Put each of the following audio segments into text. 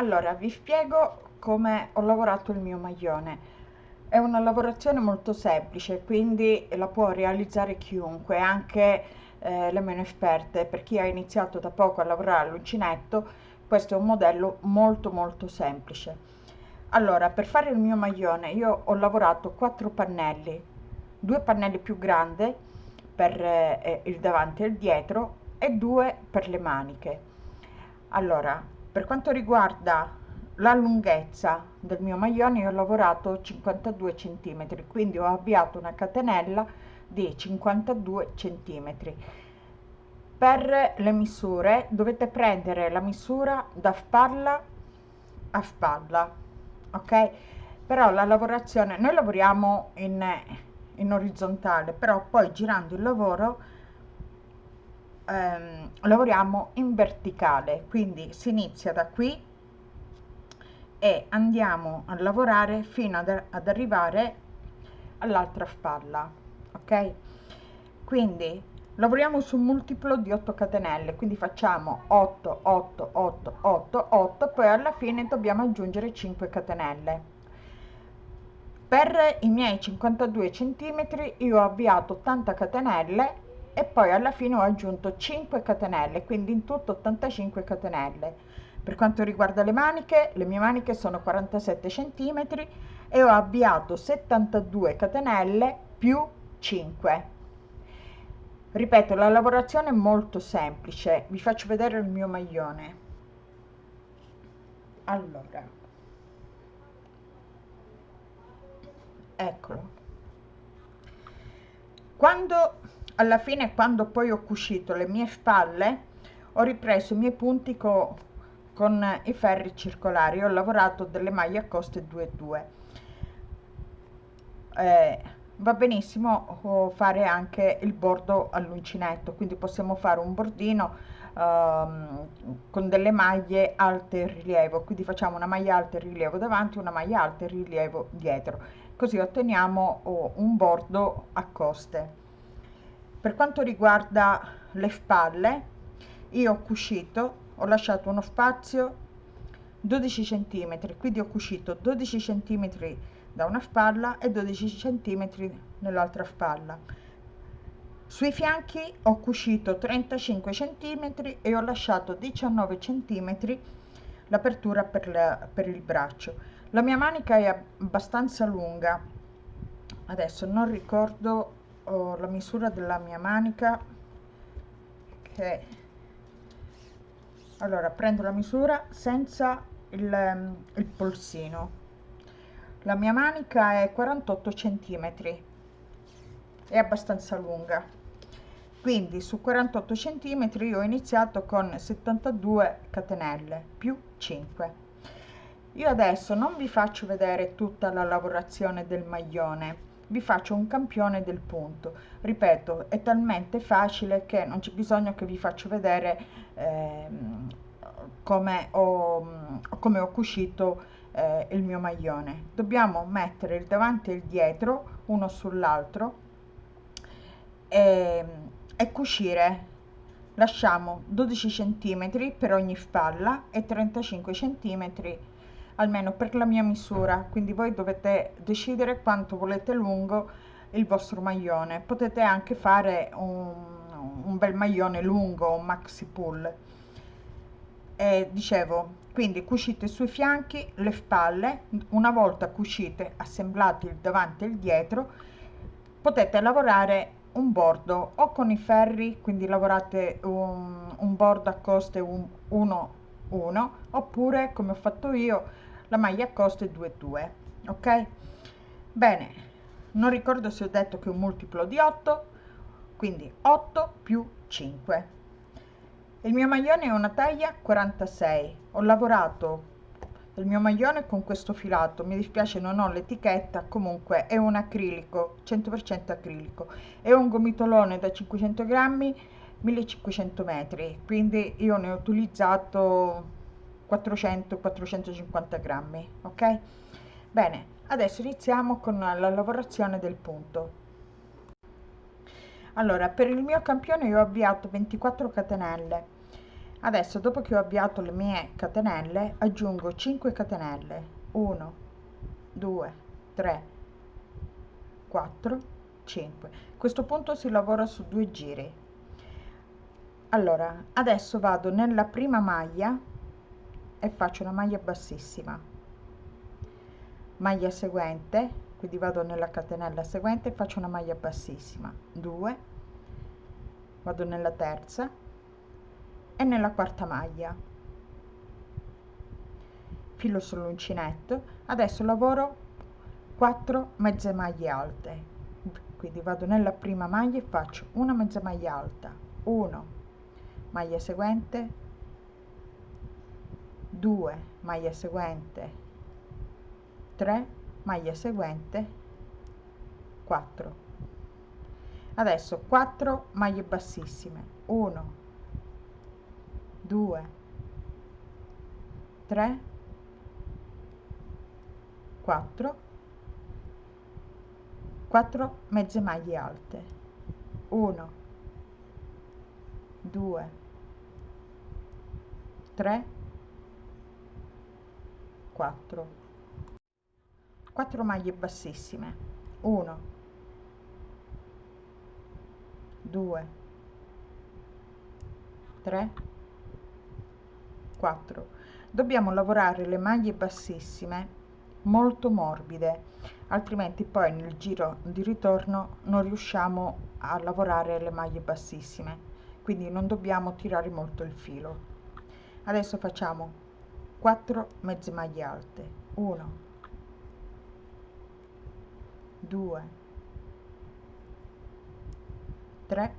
allora vi spiego come ho lavorato il mio maglione. È una lavorazione molto semplice quindi la può realizzare chiunque anche eh, le meno esperte. Per chi ha iniziato da poco a lavorare all'uncinetto questo è un modello molto molto semplice. Allora per fare il mio maglione io ho lavorato quattro pannelli. Due pannelli più grandi per eh, il davanti e il dietro e due per le maniche. Allora per quanto riguarda la lunghezza del mio maglione io ho lavorato 52 centimetri quindi ho avviato una catenella di 52 centimetri. Per le misure dovete prendere la misura da spalla a spalla ok? Però la lavorazione noi lavoriamo in, in orizzontale però poi girando il lavoro ehm, lavoriamo in verticale quindi si inizia da qui e andiamo a lavorare fino ad, ad arrivare all'altra spalla ok? Quindi lavoriamo su un multiplo di 8 catenelle quindi facciamo 8 8 8 8 8 poi alla fine dobbiamo aggiungere 5 catenelle. Per i miei 52 centimetri io ho avviato 80 catenelle e poi alla fine ho aggiunto 5 catenelle quindi in tutto 85 catenelle per quanto riguarda le maniche, le mie maniche sono 47 cm e ho avviato 72 catenelle più 5. Ripeto, la lavorazione è molto semplice. Vi faccio vedere il mio maglione. Allora. Eccolo. Quando alla fine quando poi ho cucito le mie spalle ho ripreso i miei punti con con i ferri circolari. Ho lavorato delle maglie a coste 2 2 eh, va benissimo fare anche il bordo all'uncinetto. Quindi possiamo fare un bordino um, con delle maglie alte rilievo. Quindi facciamo una maglia alta rilievo davanti una maglia alta rilievo dietro. Così otteniamo oh, un bordo a coste per quanto riguarda le spalle io ho cucito ho lasciato uno spazio 12 centimetri quindi ho cucito 12 centimetri da una spalla e 12 centimetri nell'altra spalla. Sui fianchi ho cucito 35 centimetri e ho lasciato 19 centimetri l'apertura per, per il braccio. La mia manica è abbastanza lunga. Adesso non ricordo oh, la misura della mia manica che allora prendo la misura senza il, ehm, il polsino. La mia manica è 48 centimetri è abbastanza lunga. Quindi su 48 centimetri io ho iniziato con 72 catenelle più 5 io adesso non vi faccio vedere tutta la lavorazione del maglione vi faccio un campione del punto. Ripeto è talmente facile che non c'è bisogno che vi faccio vedere eh, come ho, come ho cucito eh, il mio maglione. Dobbiamo mettere il davanti e il dietro uno sull'altro e, e cucire. Lasciamo 12 centimetri per ogni spalla e 35 centimetri almeno per la mia misura. Quindi voi dovete decidere quanto volete lungo il vostro maglione. Potete anche fare un, un bel maglione lungo un maxi pull. E dicevo quindi cucite sui fianchi le spalle. Una volta cucite assemblate il davanti e il dietro potete lavorare un bordo o con i ferri quindi lavorate un, un bordo a coste 1 1 oppure come ho fatto io la maglia a coste 2 2 ok? Bene non ricordo se ho detto che un multiplo di 8 quindi 8 più 5 il mio maglione è una taglia 46 ho lavorato il mio maglione con questo filato. Mi dispiace non ho l'etichetta. Comunque è un acrilico 100% acrilico. È un gomitolone da 500 grammi 1500 metri. Quindi io ne ho utilizzato 400-450 grammi ok? Bene adesso iniziamo con la lavorazione del punto. Allora per il mio campione io ho avviato 24 catenelle. Adesso dopo che ho avviato le mie catenelle aggiungo 5 catenelle. 1 2 3 4 5 a questo punto si lavora su due giri. Allora adesso vado nella prima maglia e faccio una maglia bassissima. Maglia seguente quindi vado nella catenella seguente faccio una maglia bassissima. 2 vado nella terza e nella quarta maglia. Filo sull'uncinetto. Adesso lavoro 4 mezze maglie alte. Quindi vado nella prima maglia e faccio una mezza maglia alta. 1 maglia seguente 2 maglia seguente 3 maglia seguente 4 adesso 4 maglie bassissime 1 2 3 4 4 mezze maglie alte 1 2 3 4 4 maglie bassissime. 1 2 3 4 dobbiamo lavorare le maglie bassissime molto morbide altrimenti poi nel giro di ritorno non riusciamo a lavorare le maglie bassissime. Quindi non dobbiamo tirare molto il filo. Adesso facciamo 4 mezze maglie alte. 1 2 3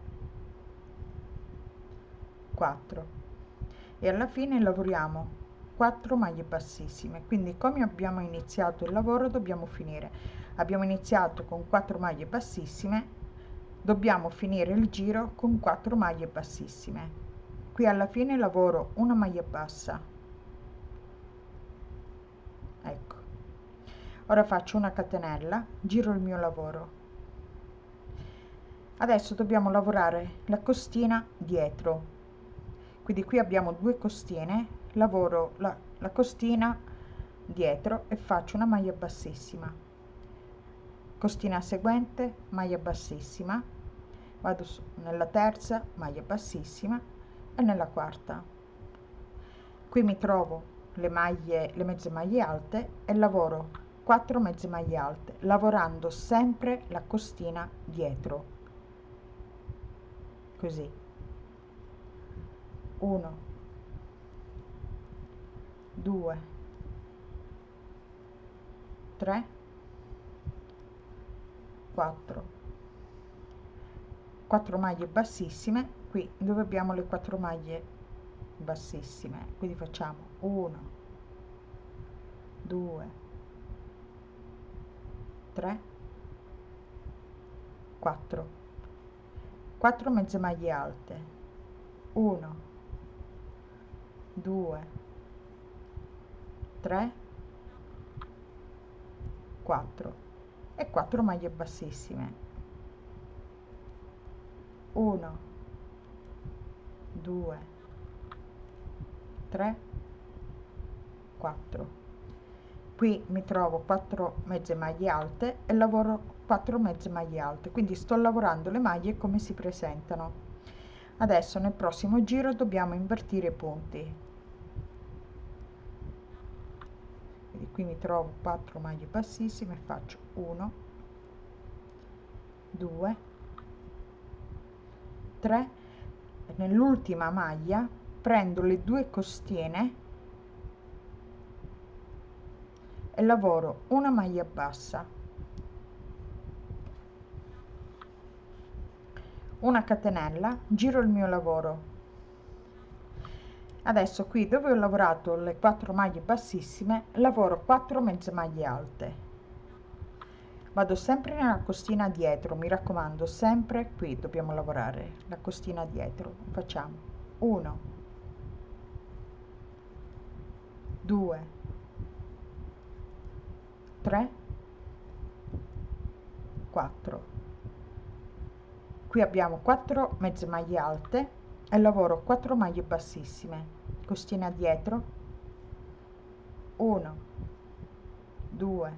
4 e alla fine lavoriamo 4 maglie bassissime. Quindi come abbiamo iniziato il lavoro dobbiamo finire. Abbiamo iniziato con 4 maglie bassissime. Dobbiamo finire il giro con 4 maglie bassissime. Qui alla fine lavoro una maglia bassa ecco ora faccio una catenella giro il mio lavoro. Adesso dobbiamo lavorare la costina dietro. Quindi qui abbiamo due costine lavoro la, la costina dietro e faccio una maglia bassissima. Costina seguente maglia bassissima. Vado su, nella terza maglia bassissima e nella quarta. Qui mi trovo le maglie le mezze maglie alte e lavoro 4 mezze maglie alte lavorando sempre la costina dietro. Così. 1 2 3 4 4 maglie bassissime. Qui dove abbiamo le 4 maglie bassissime? Quindi facciamo 1 2 3 4 4 mezze maglie alte. 1 2 3 4 e 4 maglie bassissime. 1 2 3 4 qui mi trovo 4 mezze maglie alte e lavoro 4 mezze maglie alte quindi sto lavorando le maglie come si presentano. Adesso nel prossimo giro dobbiamo invertire i punti. Quindi qui mi trovo 4 maglie bassissime faccio 1 2 3 nell'ultima maglia prendo le due costine e lavoro una maglia bassa. Una catenella giro il mio lavoro. Adesso qui dove ho lavorato le 4 maglie bassissime lavoro 4 mezze maglie alte. Vado sempre nella costina dietro mi raccomando sempre qui dobbiamo lavorare la costina dietro. Facciamo 1 2 3 4 qui abbiamo 4 mezze maglie alte e lavoro 4 maglie bassissime. Costina dietro. 1 2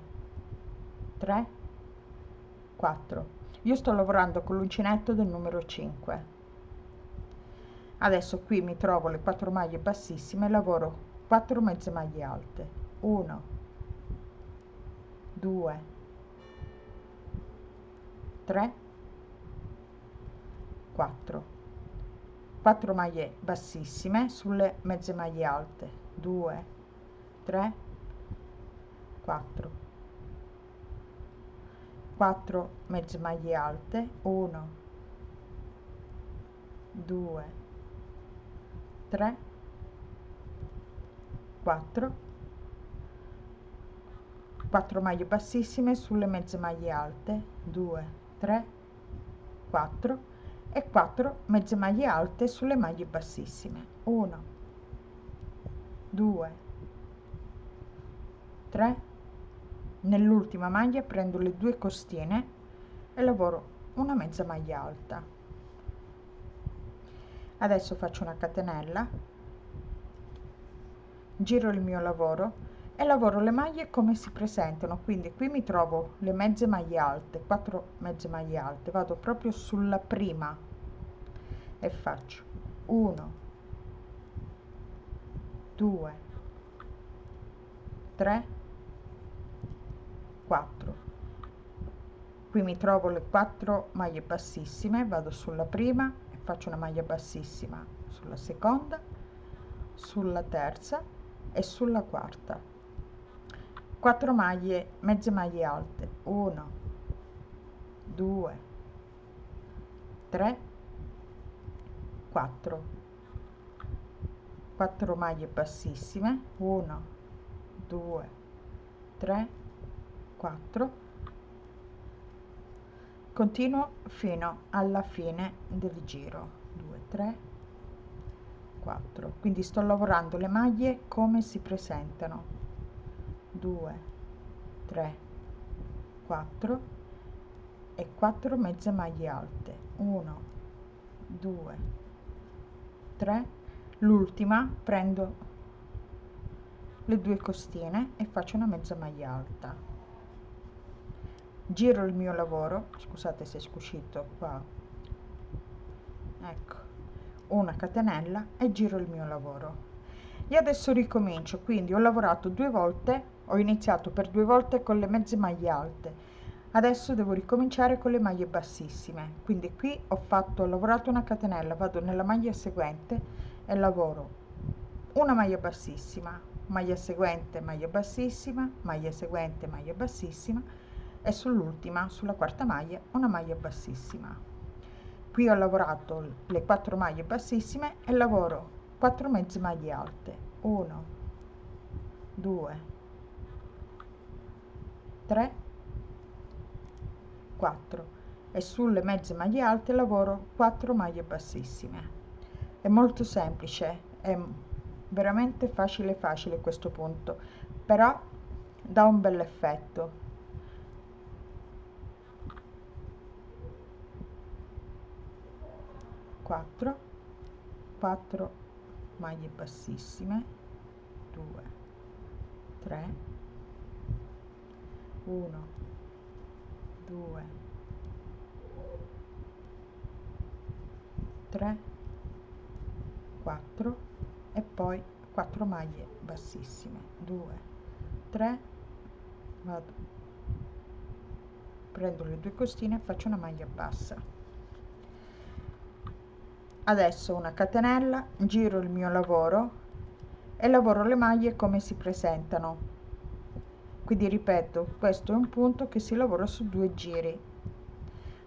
3 4 io sto lavorando con l'uncinetto del numero 5 adesso qui mi trovo le 4 maglie bassissime lavoro 4 mezze maglie alte. 1 2 3 4 4 maglie bassissime sulle mezze maglie alte. 2 3 4 4 mezze maglie alte. 1 2 3 4 4 maglie bassissime sulle mezze maglie alte. 2 3 4 e 4 mezze maglie alte sulle maglie bassissime. 1 2 3 nell'ultima maglia prendo le due costine e lavoro una mezza maglia alta. Adesso faccio una catenella. Giro il mio lavoro e lavoro le maglie come si presentano. Quindi qui mi trovo le mezze maglie alte 4 mezze maglie alte. Vado proprio sulla prima e faccio 1 2 3 4 qui mi trovo le 4 maglie bassissime. Vado sulla prima e faccio una maglia bassissima sulla seconda sulla terza e sulla quarta 4 maglie mezze maglie alte. 1 2 3 4 4 maglie bassissime. 1 2 3 4 continuo fino alla fine del giro. 2 3 4 quindi sto lavorando le maglie come si presentano 2 3 4 e 4 mezze maglie alte. 1 2 3 l'ultima prendo le due costine e faccio una mezza maglia alta. Giro il mio lavoro. Scusate se è scuscito qua. Ecco una catenella e giro il mio lavoro. E adesso ricomincio quindi ho lavorato due volte ho iniziato per due volte con le mezze maglie alte. Adesso devo ricominciare con le maglie bassissime. Quindi qui ho fatto ho lavorato una catenella vado nella maglia seguente e lavoro una maglia bassissima maglia seguente maglia bassissima maglia seguente maglia bassissima e sull'ultima sulla quarta maglia una maglia bassissima. Qui ho lavorato le quattro maglie bassissime e lavoro 4 mezze maglie alte. 1 2 3 4 e sulle mezze maglie alte lavoro 4 maglie bassissime. È molto semplice è veramente facile facile questo punto però dà un bel effetto. 4 4 maglie bassissime. 2 3 1 2 3 4 e poi 4 maglie bassissime. 2 3 vado. Prendo le due costine e faccio una maglia bassa. Adesso una catenella giro il mio lavoro e lavoro le maglie come si presentano quindi ripeto questo è un punto che si lavora su due giri.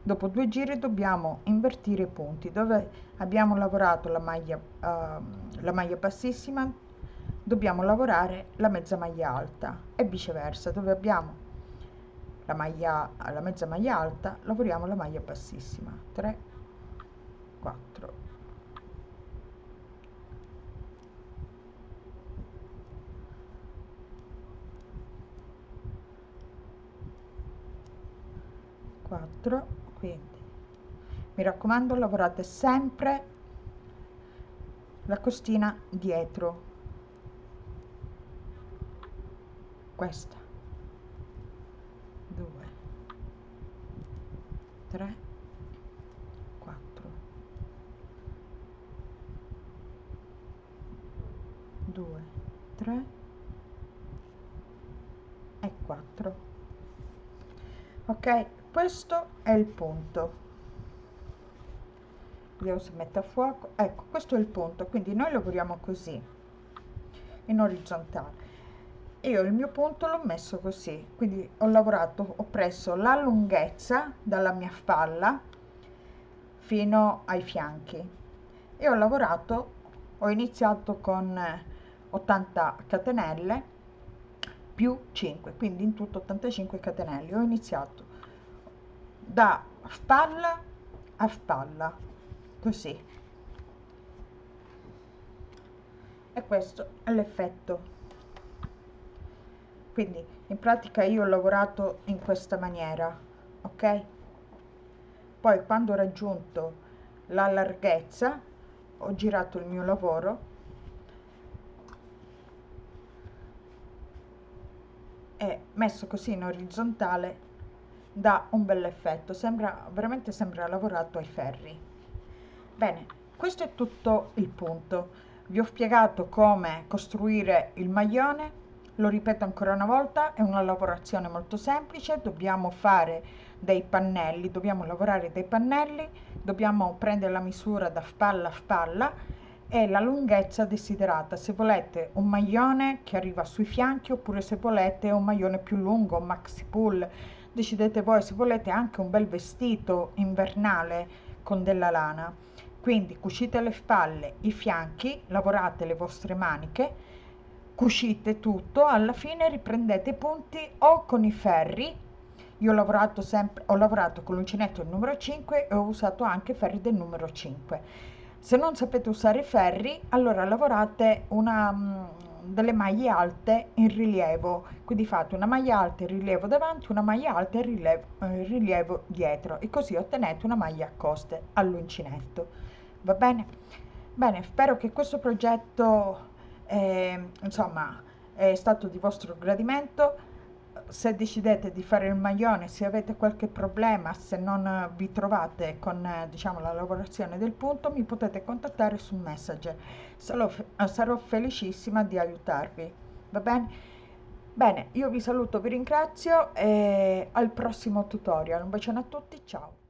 Dopo due giri dobbiamo invertire i punti dove abbiamo lavorato la maglia uh, la maglia bassissima dobbiamo lavorare la mezza maglia alta e viceversa. Dove abbiamo la maglia la mezza maglia alta lavoriamo la maglia bassissima. 3 4 4 quindi mi raccomando lavorate sempre la costina dietro. Questa. 2 3 4 2 3 e 4 ok questo è il punto. Vediamo se mette a fuoco. Ecco questo è il punto quindi noi lavoriamo così in orizzontale. Io il mio punto l'ho messo così quindi ho lavorato ho preso la lunghezza dalla mia spalla fino ai fianchi e ho lavorato ho iniziato con 80 catenelle più 5 quindi in tutto 85 catenelle. Ho iniziato da spalla a spalla così. E questo è l'effetto. Quindi in pratica io ho lavorato in questa maniera ok? Poi quando ho raggiunto la larghezza ho girato il mio lavoro. E messo così in orizzontale dà un bel effetto sembra veramente sembra lavorato ai ferri bene questo è tutto il punto. Vi ho spiegato come costruire il maglione lo ripeto ancora una volta è una lavorazione molto semplice dobbiamo fare dei pannelli dobbiamo lavorare dei pannelli dobbiamo prendere la misura da spalla a spalla e la lunghezza desiderata. Se volete un maglione che arriva sui fianchi oppure se volete un maglione più lungo un maxi pull decidete voi se volete anche un bel vestito invernale con della lana. Quindi cucite le spalle i fianchi lavorate le vostre maniche cucite tutto alla fine riprendete i punti o con i ferri. Io ho lavorato sempre ho lavorato con l'uncinetto il numero 5 e ho usato anche ferri del numero 5 se non sapete usare ferri allora lavorate una mm, delle maglie alte in rilievo. Quindi fate una maglia alta in rilievo davanti una maglia alta in rilievo, in rilievo dietro e così ottenete una maglia a coste all'uncinetto. Va bene? Bene spero che questo progetto eh, insomma è stato di vostro gradimento se decidete di fare il maglione se avete qualche problema se non vi trovate con diciamo la lavorazione del punto mi potete contattare su messenger. Sarò, sarò felicissima di aiutarvi. Va bene bene io vi saluto vi ringrazio e al prossimo tutorial. Un bacione a tutti ciao